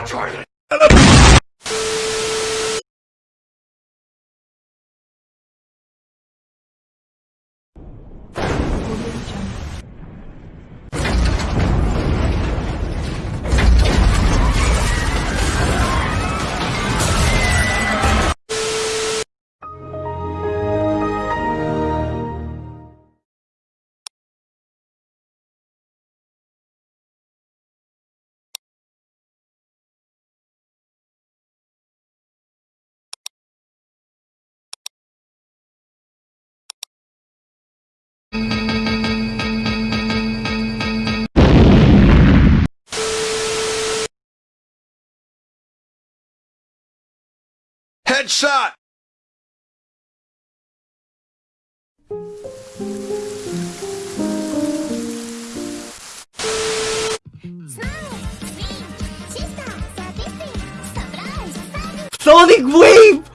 the toilet. Headshot! Sonic Wave!